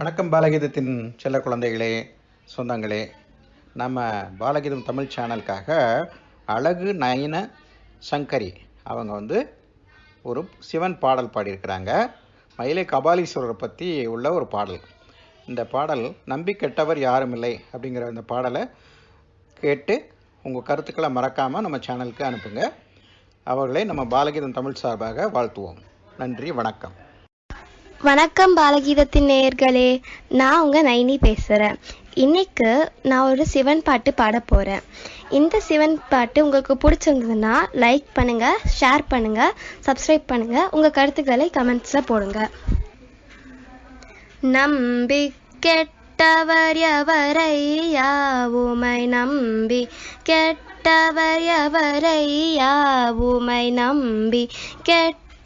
வணக்கம் பாலகீதத்தின் செல்ல குழந்தைகளே சொந்தங்களே. நம்ம பாலகீதம் தமிழ் சேனலுக்காக அழகு நயன சங்கரி அவங்க வந்து ஒரு சிவன் பாடல் பாடியிருக்கிறாங்க. மயிலை கபாலீஸ்வரரை பற்றி உள்ள ஒரு பாடல். இந்த பாடல் நம்பி கெட்டவர் யாரும் இல்லை அப்படிங்கிற இந்த பாடலை கேட்டு உங்கள் கருத்துக்களை மறக்காமல் நம்ம சேனலுக்கு அனுப்புங்க. அவர்களை நம்ம பாலகீதம் தமிழ் சார்பாக வாழ்த்துவோம். நன்றி வணக்கம். வணக்கம் பாலகீதத்தின் நேயர்களே. நான் உங்கள் நைனி பேசுகிறேன் இன்னைக்கு நான் ஒரு சிவன் பாட்டு பாட போகிறேன் இந்த சிவன் பாட்டு உங்களுக்கு பிடிச்சிருந்ததுன்னா லைக் பண்ணுங்கள் ஷேர் பண்ணுங்கள் சப்ஸ்கிரைப் பண்ணுங்கள் உங்கள் கருத்துக்களை கமெண்ட்ஸில் போடுங்க. நம்பி கெட்டவர் எவரையா உமை நம்பி கெட்டவர் எவரையா உமை நம்பி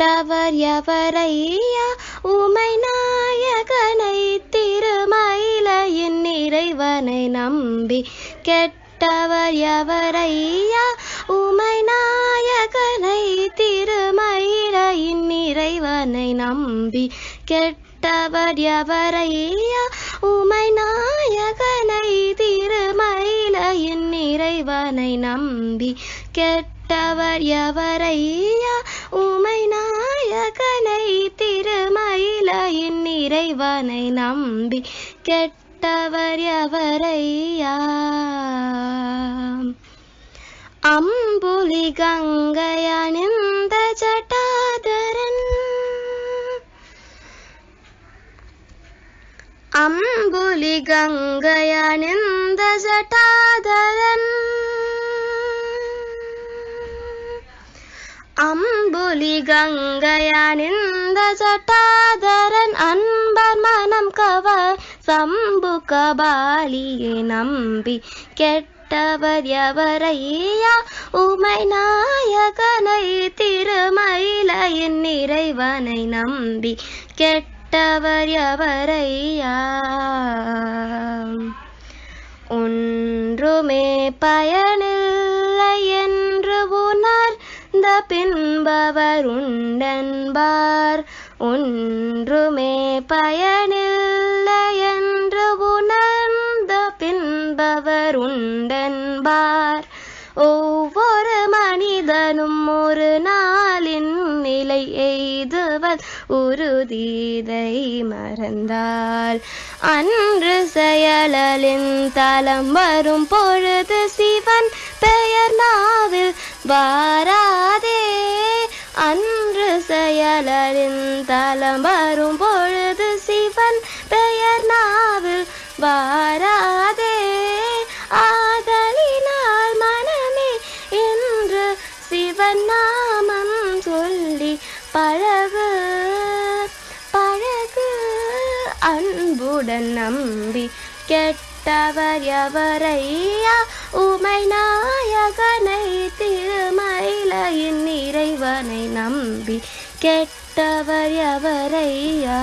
கெட்டவர் எவரையா? உமை நாயகனை திருமயிலையின் இறைவனை நம்பி கெட்டவர் எவரையா? உமை நாயகனை திருமயிலையின் இறைவனை நம்பி கெட்டவர் எவரையா? உமை நாயகனை திருமயிலையின் இறைவனை நம்பி கெட்டவர் எவரையா? நம்பி கெட்டவர் எவரையா அம்புலி கங்கையணிந்த ஜட்டாதரன் அம்புலி கங்கையணிந்த ஜட்டாதரன் அம்புலி கங்கையணிந்த ஜட்டாதரன் அன்பர் மனம் கவர் சம்பு கபாலியை நம்பி கெட்டவர் எவரையா? உமை நாயகனை திருமயிலையின் நிறைவனை நம்பி கெட்டவர் எவரையா? ஒன்றுமே பயனில்லை என்று உணர்ந்த பின்பவர் உண்டென்பார். ஒன்றுமே பயனில் உறுதிதை மறந்தால் அன்று செயலின் தலம் வரும் பொழுது சிவன் பெயர் நாவில் வாராதே. அன்று செயலின் தலம் வரும் பொழுது சிவன் பெயர் நாவில் வார அன்புடன் நம்பி கெட்டவர் எவரையா? உமை நாயகனை திருமயிலையின் இறைவனை நம்பி கெட்டவர் எவரையா?